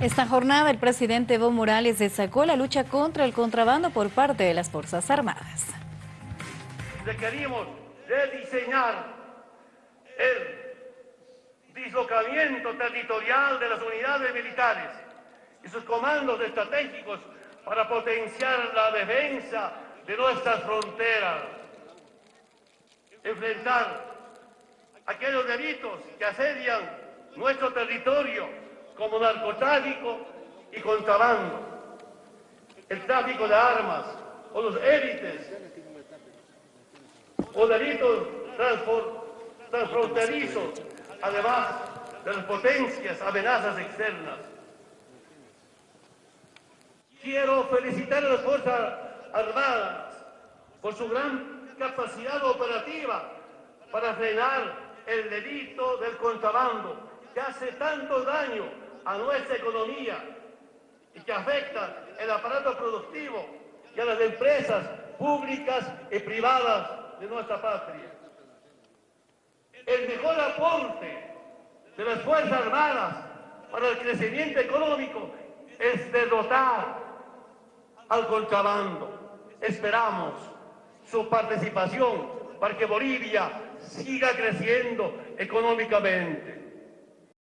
Esta jornada el presidente Evo Morales destacó la lucha contra el contrabando por parte de las Fuerzas Armadas. Requerimos rediseñar el dislocamiento territorial de las unidades militares y sus comandos estratégicos para potenciar la defensa de nuestras fronteras, enfrentar aquellos delitos que asedian nuestro territorio como narcotráfico y contrabando, el tráfico de armas o los élites o delitos transfronterizos, además de las potencias amenazas externas. Quiero felicitar a las Fuerzas Armadas por su gran capacidad operativa para frenar el delito del contrabando que hace tanto daño a nuestra economía y que afecta el aparato productivo y a las empresas públicas y privadas de nuestra patria. El mejor aporte de las Fuerzas Armadas para el crecimiento económico es derrotar al contrabando. Esperamos su participación para que Bolivia siga creciendo económicamente.